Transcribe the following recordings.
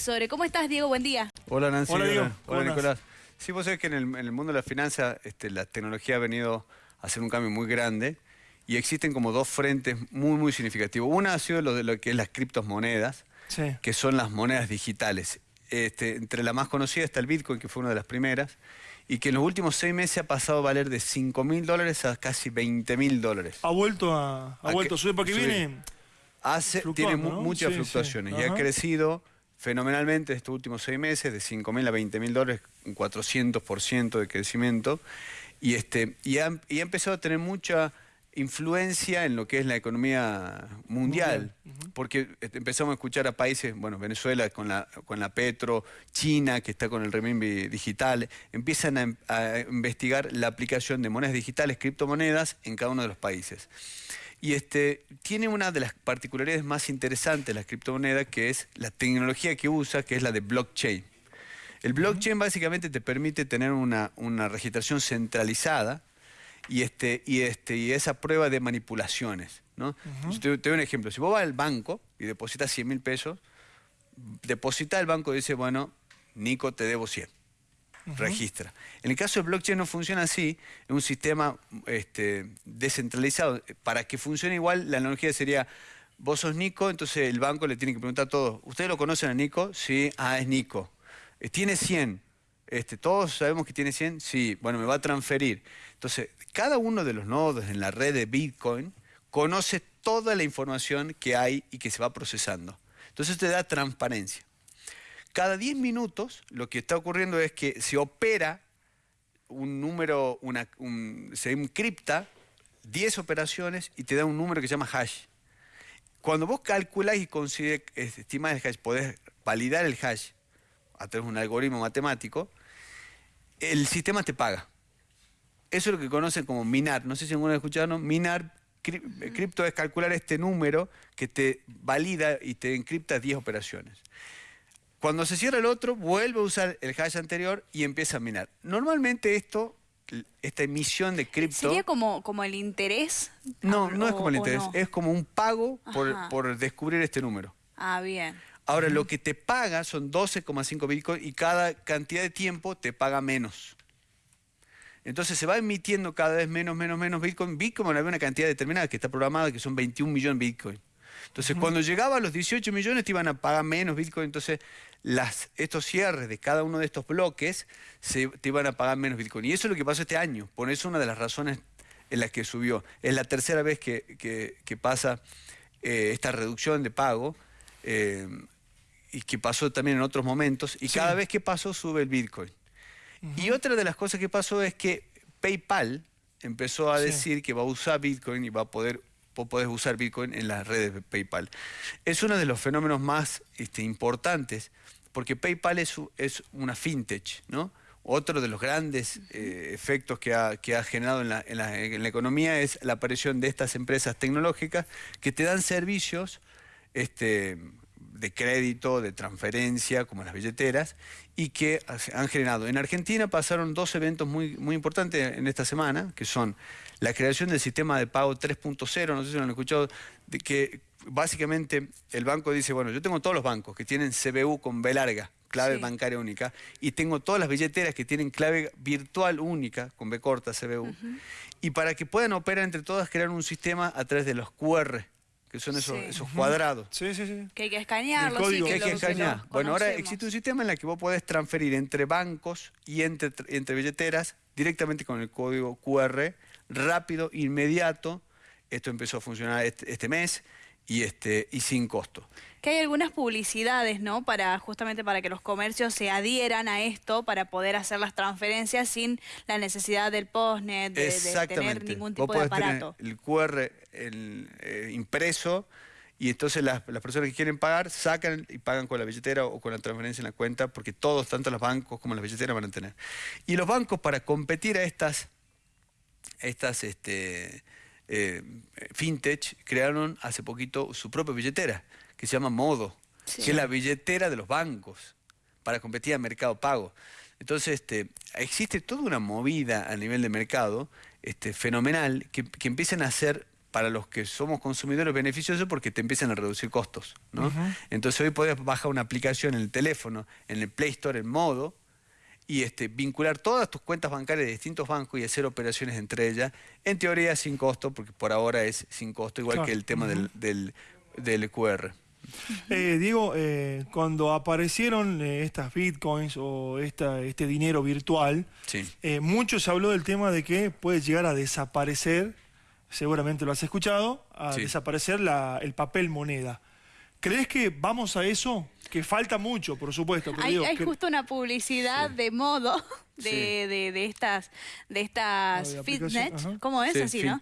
Sobre ¿Cómo estás, Diego? Buen día. Hola, Nancy. Hola, Diego. Hola, Nicolás. Sí, vos sabés que en el, en el mundo de la finanza este, la tecnología ha venido a hacer un cambio muy grande y existen como dos frentes muy, muy significativos. Una ha sido lo de lo que es las criptomonedas, Sí. que son las monedas digitales. Este, entre la más conocida está el Bitcoin, que fue una de las primeras, y que en los últimos seis meses ha pasado a valer de 5 mil dólares a casi 20 mil dólares. Ha vuelto a, ha ¿A vuelto a qué? subir porque Sí. viene. Hace, tiene muchas Sí, sí. fluctuaciones y ha crecido fenomenalmente estos últimos seis meses, de 5 mil a 20 mil dólares, un 400% de crecimiento, y, este, y, ha, y ha empezado a tener mucha influencia en lo que es la economía mundial, porque este, empezamos a escuchar a países, bueno, Venezuela con la, con la Petro, China que está con el renminbi digital, empiezan a, a investigar la aplicación de monedas digitales, criptomonedas en cada uno de los países. Y este, tiene una de las particularidades más interesantes de las criptomonedas, que es la tecnología que usa, que es la de blockchain. El blockchain básicamente te permite tener una, una registración centralizada y, este, y, este, y esa prueba de manipulaciones. ¿no? Te doy un ejemplo. Si vos vas al banco y depositas 100 mil pesos, deposita el banco y dice, bueno, Nico, te debo 100 registra. En el caso de blockchain no funciona así, es un sistema este, descentralizado. Para que funcione igual, la analogía sería, vos sos Nico, entonces el banco le tiene que preguntar a todos, ¿ustedes lo conocen a Nico? Sí, ah, es Nico. Eh, ¿Tiene 100? Este, ¿Todos sabemos que tiene 100? Sí, bueno, me va a transferir. Entonces, cada uno de los nodos en la red de Bitcoin conoce toda la información que hay y que se va procesando. Entonces te da transparencia. Cada 10 minutos lo que está ocurriendo es que se opera un número, una, un- se encripta 10 operaciones y te da un número que se llama hash. Cuando vos calculás y consider- eh, estimás el hash, podés validar el hash a través de un algoritmo matemático, el sistema te paga. Eso es lo que conocen como minar. No sé si alguna vez escucharon. Minar, cri- cripto es calcular este número que te valida y te encripta 10 operaciones. Cuando se cierra el otro, vuelve a usar el hash anterior y empieza a minar. Normalmente esto, esta emisión de cripto... ¿Sería como, como el interés? No, no es como el interés, no? es como un pago por, por descubrir este número. Ah, bien. Ahora, lo que te paga son 12,5 bitcoins y cada cantidad de tiempo te paga menos. Entonces se va emitiendo cada vez menos, menos, menos bitcoin. Bitcoin había una cantidad determinada que está programada, que son 21 millones de bitcoin. Entonces, cuando llegaba a los 18 millones te iban a pagar menos bitcoin. Entonces, las, estos cierres de cada uno de estos bloques se, te iban a pagar menos bitcoin. Y eso es lo que pasó este año. Por eso una de las razones en las que subió. Es la tercera vez que, que- que pasa eh, esta reducción de pago. eh, y que pasó también en otros momentos, y Sí. cada vez que pasó sube el Bitcoin. Y otra de las cosas que pasó es que PayPal empezó a Sí. decir que va a usar Bitcoin y va a poder podés usar Bitcoin en las redes de PayPal. Es uno de los fenómenos más este, importantes porque PayPal es, una fintech, ¿no? Otro de los grandes eh, efectos que ha, que ha generado en la, en la- en la economía es la aparición de estas empresas tecnológicas que te dan servicios este, de crédito, de transferencia, como las billeteras, y que han generado. En Argentina pasaron dos eventos muy, muy importantes en esta semana, que son la creación del sistema de pago 3.0, no sé si lo han escuchado, de que básicamente el banco dice, bueno, yo tengo todos los bancos que tienen CBU con B larga, clave Sí. bancaria única, y tengo todas las billeteras que tienen clave virtual única, con B corta, CBU, y para que puedan operar entre todas, crear un sistema a través de los QR, que son esos, Sí. esos cuadrados. Sí, sí, sí. Que hay que escanearlo, El sí, código. que, Que hay que escanear. Bueno, ahora existe un sistema en el que vos podés transferir entre bancos y entre, entre billeteras directamente con el código QR, rápido, inmediato. Esto empezó a funcionar este, este mes y, este, y sin costo. Que hay algunas publicidades, ¿no? Para justamente para que los comercios se adhieran a esto para poder hacer las transferencias sin la necesidad del postnet, de, de tener ningún tipo Vos de podés tener aparato. el QR el, eh, impreso y entonces las, las personas que quieren pagar sacan y pagan con la billetera o con la transferencia en la cuenta porque todos, tanto los bancos como las billeteras van a tener. Y los bancos para competir a estas, estas este, eh, fintech crearon hace poquito su propia billetera que se llama Modo, Sí. que es la billetera de los bancos para competir en mercado pago. Entonces, este, existe toda una movida a nivel de mercado este, fenomenal que, que empiezan a hacer para los que somos consumidores beneficioso porque te empiezan a reducir costos. ¿no? Entonces hoy podés bajar una aplicación en el teléfono, en el Play Store en modo, y este, vincular todas tus cuentas bancarias de distintos bancos y hacer operaciones entre ellas, en teoría sin costo, porque por ahora es sin costo, igual que el tema del, del, QR. Eh, Diego, eh, cuando aparecieron eh, estas bitcoins o esta, este dinero virtual, sí. Eh, mucho se habló del tema de que puede llegar a desaparecer seguramente lo has escuchado, a desaparecer el papel moneda. ¿Crees que vamos a eso? Que falta mucho, por supuesto. hay, justo una publicidad de modo de, estas, de estas fitness, ¿cómo es así, no?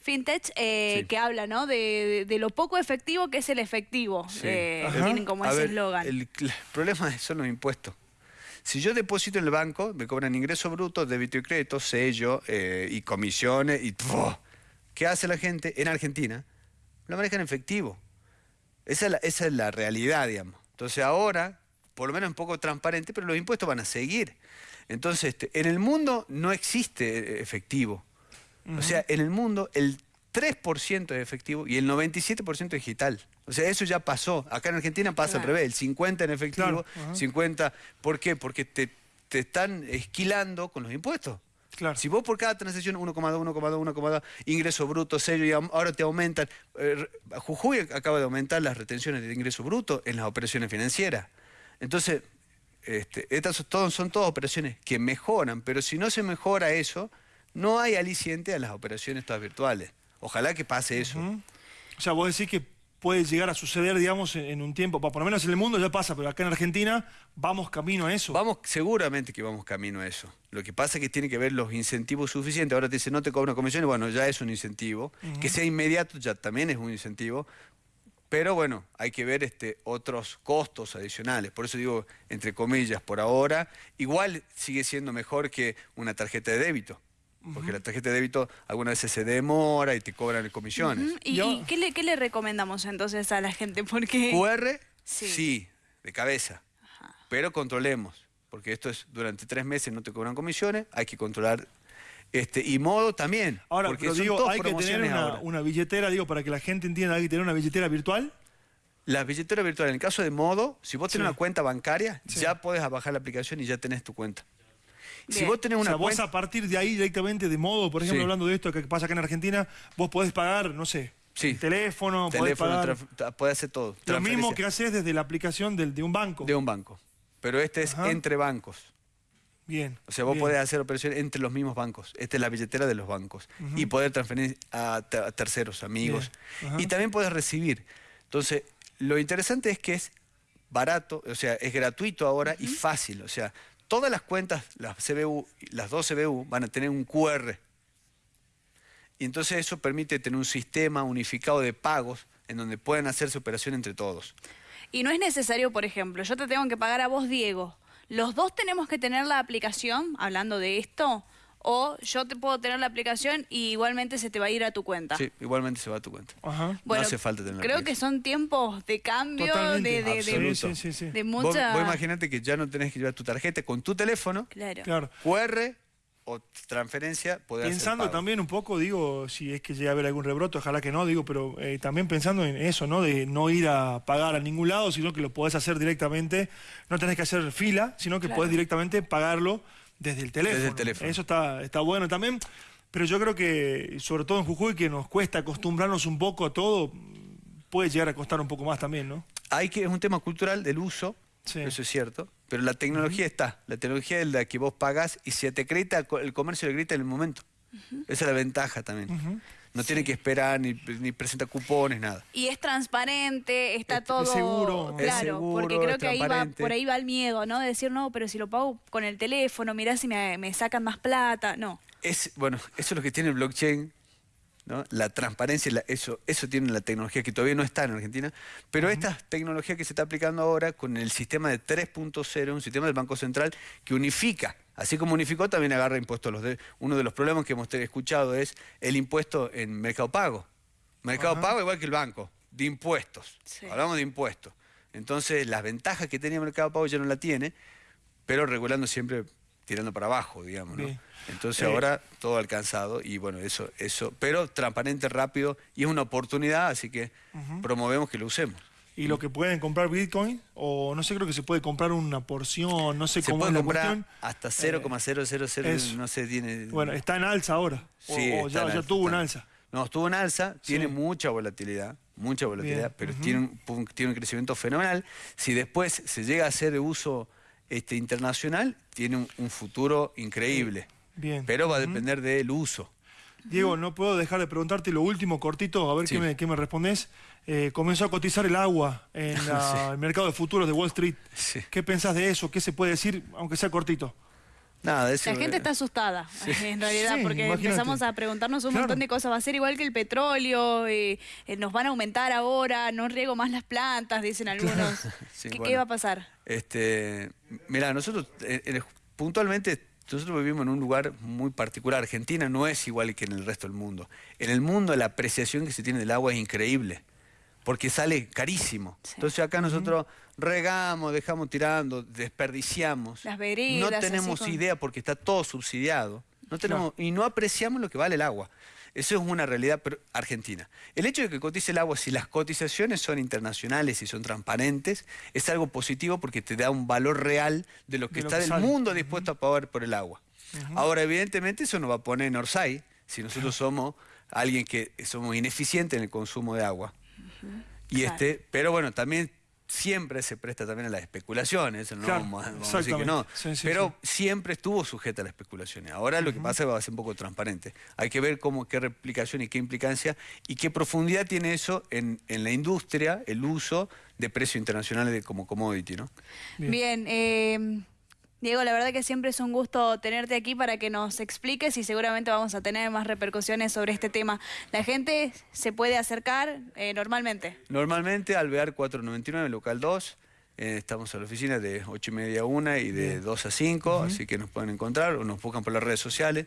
Fintech, eh, que habla ¿no? De, lo poco efectivo que es el efectivo. Eh, tienen como ese eslogan. El, problema son los impuestos. Si yo deposito en el banco, me cobran ingreso bruto, débito y crédito, sello eh, y comisiones y... ¿Qué hace la gente en Argentina? Lo manejan en efectivo. Esa es, la, realidad, digamos. Entonces ahora, por lo menos un poco transparente, pero los impuestos van a seguir. Entonces, este, en el mundo no existe efectivo. O sea, en el mundo el 3% es efectivo y el 97% es digital. O sea, eso ya pasó. Acá en Argentina pasa al revés, el 50 en efectivo, 50... ¿Por qué? Porque te, te están esquilando con los impuestos. Si vos por cada transacción 1,2, 1,2, 1,2, ingreso bruto, sello, y ahora te aumentan. Eh, Jujuy acaba de aumentar las retenciones de ingreso bruto en las operaciones financieras. Entonces, este, estas son todas operaciones que mejoran, pero si no se mejora eso, no hay aliciente a las operaciones todas virtuales. Ojalá que pase eso. O sea, vos decís que puede llegar a suceder, digamos, en, un tiempo. Por lo menos en el mundo ya pasa, pero acá en Argentina vamos camino a eso. Vamos, seguramente que vamos camino a eso. Lo que pasa es que tiene que ver los incentivos suficientes. Ahora te dice, no te cobran comisiones, bueno, ya es un incentivo. Que sea inmediato ya también es un incentivo. Pero bueno, hay que ver este, otros costos adicionales. Por eso digo, entre comillas, por ahora, igual sigue siendo mejor que una tarjeta de débito. Porque la tarjeta de débito algunas veces se demora y te cobran comisiones. ¿Y, qué, le, recomendamos entonces a la gente? Porque... QR, sí, de cabeza. Pero controlemos, porque esto es durante tres meses no te cobran comisiones, hay que controlar este, y modo también. Ahora, porque digo, hay que tener una, billetera, digo, para que la gente entienda, hay que tener una billetera virtual. La billetera virtual, en el caso de modo, si vos tenés una cuenta bancaria, ya puedes bajar la aplicación y ya tenés tu cuenta. Si vos tenés una o sea, vos a partir de ahí directamente de modo, por ejemplo, hablando de esto que pasa acá en Argentina, vos podés pagar, no sé, Sí. teléfono, podés pagar... puede hacer todo. Lo mismo que haces desde la aplicación del, de un banco. De un banco. Pero este es entre bancos. Bien. O sea, vos podés hacer operaciones entre los mismos bancos. Esta es la billetera de los bancos. Y poder transferir a, terceros, amigos. Y también podés recibir. Entonces, lo interesante es que es barato, o sea, es gratuito ahora y fácil. O sea, todas las cuentas, las CBU, las dos CBU, van a tener un QR. Y entonces eso permite tener un sistema unificado de pagos en donde pueden hacerse operación entre todos. Y no es necesario, por ejemplo, yo te tengo que pagar a vos, Diego. ¿Los dos tenemos que tener la aplicación, hablando de esto? O yo te puedo tener la aplicación y igualmente se te va a ir a tu cuenta. Sí, igualmente se va a tu cuenta. Ajá. no hace falta tener Creo que son tiempos de cambio, de, de, de, mucha... Vos, imaginate que ya no tenés que llevar tu tarjeta con tu teléfono, claro. QR o transferencia, podés Pensando también un poco, digo, si es que llega a haber algún rebroto, ojalá que no, digo, pero eh, también pensando en eso, ¿no? De no ir a pagar a ningún lado, sino que lo podés hacer directamente, no tenés que hacer fila, sino que podés directamente pagarlo desde el teléfono. Eso está, está bueno también. Pero yo creo que, sobre todo en Jujuy, que nos cuesta acostumbrarnos un poco a todo, puede llegar a costar un poco más también, ¿no? Hay que, es un tema cultural del uso, eso es cierto, pero la tecnología está. La tecnología es la que vos pagás y si te acredita, el comercio le grita en el momento. Esa es la ventaja también. No tiene que esperar ni, ni presenta cupones, nada. Y es transparente, está todo... seguro. Claro, porque creo que ahí va, por ahí va el miedo, ¿no? De decir, no, pero si lo pago con el teléfono, mirá si me, sacan más plata, no. Es, bueno, eso es lo que tiene el blockchain, ¿no? La transparencia, eso, eso tiene la tecnología que todavía no está en Argentina, pero esta tecnología que se está aplicando ahora con el sistema de 3.0, un sistema del Banco Central que unifica Así como unificó, también agarra impuestos. Los de, uno de los problemas que hemos escuchado es el impuesto en Mercado Pago. Mercado Pago igual que el banco, de impuestos. Hablamos de impuestos. Entonces, las ventajas que tenía Mercado Pago ya no la tiene, pero regulando siempre tirando para abajo, digamos, ¿no? Entonces eh, ahora todo alcanzado y bueno, eso, eso, pero transparente, rápido y es una oportunidad, así que promovemos que lo usemos. ¿Y lo que pueden comprar Bitcoin? O no sé, creo que se puede comprar una porción, no sé cómo es la comprar hasta 0,000, eh, no sé, tiene... Bueno, está en alza ahora, sí, o, ya, tuvo un alza. No, estuvo en alza, tiene mucha volatilidad, mucha volatilidad, pero tiene, un, tiene un crecimiento fenomenal. Si después se llega a hacer de uso este, internacional, tiene un, futuro increíble. Bien. Pero va a depender del uso. Diego, no puedo dejar de preguntarte lo último, cortito, a ver qué, me, qué me respondes. Eh, comenzó a cotizar el agua en el mercado de futuros de Wall Street. ¿Qué pensás de eso? ¿Qué se puede decir, aunque sea cortito? Nada, La gente está asustada, en realidad, porque empezamos a preguntarnos un montón de cosas. Va a ser igual que el petróleo, eh, eh, nos van a aumentar ahora, no riego más las plantas, dicen algunos. ¿Qué, va a pasar? Este, mira, nosotros puntualmente nosotros vivimos en un lugar muy particular. Argentina no es igual que en el resto del mundo. En el mundo la apreciación que se tiene del agua es increíble, porque sale carísimo. Entonces acá nosotros regamos, dejamos tirando, desperdiciamos. Las No tenemos idea porque está todo subsidiado. No tenemos, Y no apreciamos lo que vale el agua. Eso es una realidad argentina. El hecho de que cotice el agua, si las cotizaciones son internacionales y son transparentes, es algo positivo porque te da un valor real de lo que está del mundo dispuesto a pagar por el agua. Ahora, evidentemente, eso nos va a poner en Orsay, si nosotros somos alguien que somos ineficientes en el consumo de agua. Y este, pero bueno, también siempre se presta también a las especulaciones, no vamos, a decir que no, pero siempre estuvo sujeta a las especulaciones. Ahora lo que pasa es que va a ser un poco transparente. Hay que ver cómo, qué replicación y qué implicancia y qué profundidad tiene eso en, la industria, el uso de precios internacionales de, como commodity. ¿no? Bien, eh, Diego, la verdad que siempre es un gusto tenerte aquí para que nos expliques y seguramente vamos a tener más repercusiones sobre este tema. ¿La gente se puede acercar eh, normalmente? Normalmente al BEAR 499, local 2. Eh, estamos en la oficina de 8 y media a 1 y de 2 a 5, así que nos pueden encontrar o nos buscan por las redes sociales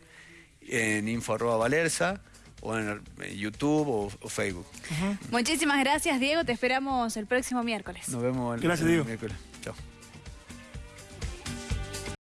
en info valerza o en YouTube o, Facebook. Muchísimas gracias, Diego. Te esperamos el próximo miércoles. Nos vemos el, gracias, Diego. miércoles.